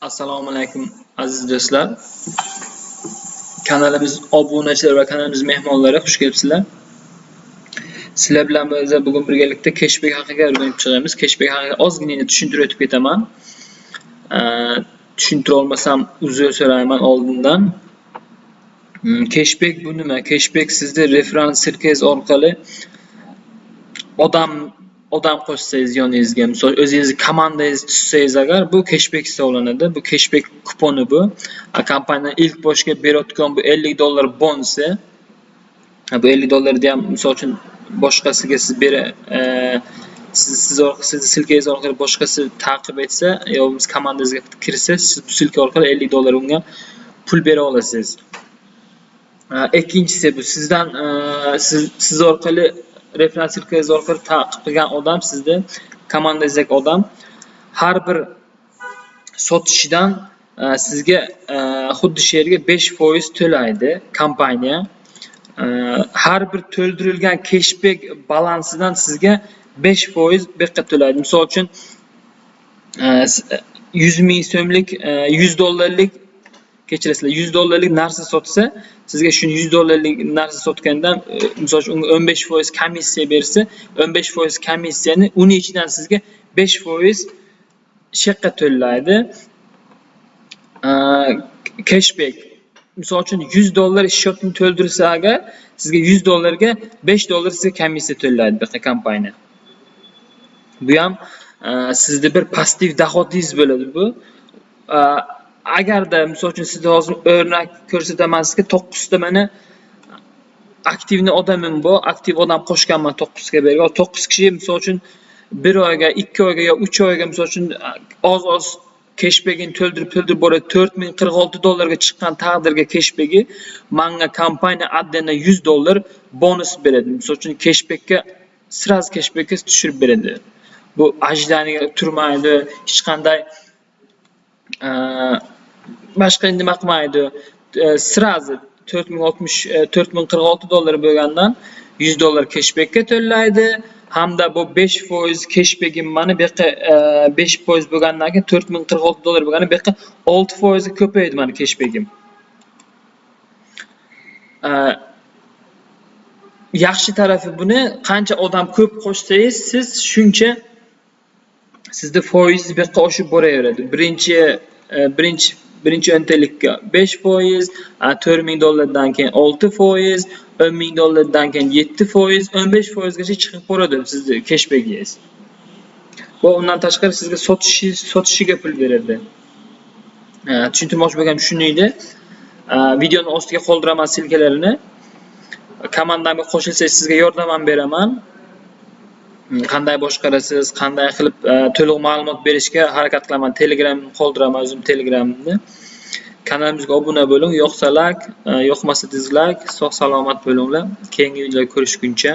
Assalomu alaykum aziz do'stlar. Kanalimiz obunachilar va kanalimiz mehmonlari xush kelibsizlar. Sizlar bilan biz bugun birgalikda cashback haqida o'rganib chiqamiz. Cashback haqida ozgina tushuntirib o'tib ketaman. Tushuntira olmasam uzr so'rayman oldindan. Cashback bu nima? Cashback sizni referans sirkangiz orqali odam odam qo'shsangiz yoningizga, misol o'zingizni komandangiz tuzsangiz agar bu cashback hisoblanadi. Bu cashback kuponi bu. Kompaniya ilk boshga berayotgan bu 50 dollar bonusi. Bu 50 dollarni ham misol uchun boshqasiga siz bera e, siz siz sizni silkangiz orqali boshqasi ta'qib etsa yo biz komandangizga kirsa, siz bu silka orqali 50 dollar unga pul bera olasiz. Ikkinchisi bu sizdan e, siz siz orqali referans silkangiz orqali ta'qib qilgan odam sizni komandangizdagi odam har bir sotishidan e, sizga e, xuddi shu yerga 5% to'laydi kompaniya. E, har bir to'ldirilgan keshbek balansidan sizga 5% buyoqqa to'laydi. Misol uchun 100 ming so'mlik 100 dollarlik kechirasizlar. 100 dollarlik narsa sotsa sizga shu 100 dollarlik narsa sotgandan e, misol uchun unga 15% komissiya bersa 15% komissiyani uni ichidan sizga 5% shu to'laydi. E, cashback. Misol uchun 100 dollar счетni to'ldirsa agar sizga 100 dollarga 5 dollar sizga komissiya to'laydi bu kompaniya. Bu ham e, sizni bir passiv dohodingiz bo'ladi bu. Agarda misol uchun sizga hozir o'rnak ko'rsataman sizga 9 ta mana aktivni odamim bor aktiv odam qo'shganman to'qqizga bergan. To'qqiz kishi misol uchun bir oyga ikki oyga yo uch oyga misol uchun oz oz keshbegini to'ldirib to'ldirib boradi 4046 dollarga chiqqan taqdirga cashbacki manga kompaniya отдельно 100 dollar bonus beradi. Misol uchun keshbekka сразу keshbekka tushirib beradi. Bu ajdaniga turmaydi hech qanday boshqa nima qilmaydi сразу 4060 4046 dollar bo'lgandan 100 dollar keshbekka to'laydi hamda bu 5% cashback'im mana bu yerda 5% e, bo'lgandan keyin 4046 dollar bo'lgani bu yerda 6% ko'paydi mana cashback'im e, yaxshi tarafi buni. Qancha odam ko'p qo'shsangiz siz shuncha sizni foizingiz bu yoqqa boraveradi. Birinchi e, birinchi birinchi o'ntalikka 5 foiz to'rt ming dollardan keyin 6 foiz o'n ming dollardan keyin 7 foiz 15 foizgacha chiqib boradi sizni keshbegingiz va undan tashqari sizga sotishingiz sotishiga pul beradi. Tushuntirmoqchi bo'lganim shuni videoni ostiga qoldiraman silkalarini. Komandamga qo'shilsangiz sizga yordam ham beraman. Qanday boshqarasiz qanday qilib e, to'liq ma'lumot berishga harakat qilaman? Telegram qoldiraman o'zim telegramimni kanalimizga obuna bo'ling yoqsa layk e, yoqmasa dizlayk sog' salomat bo'linglar. Keyingi videoda ko'rishguncha.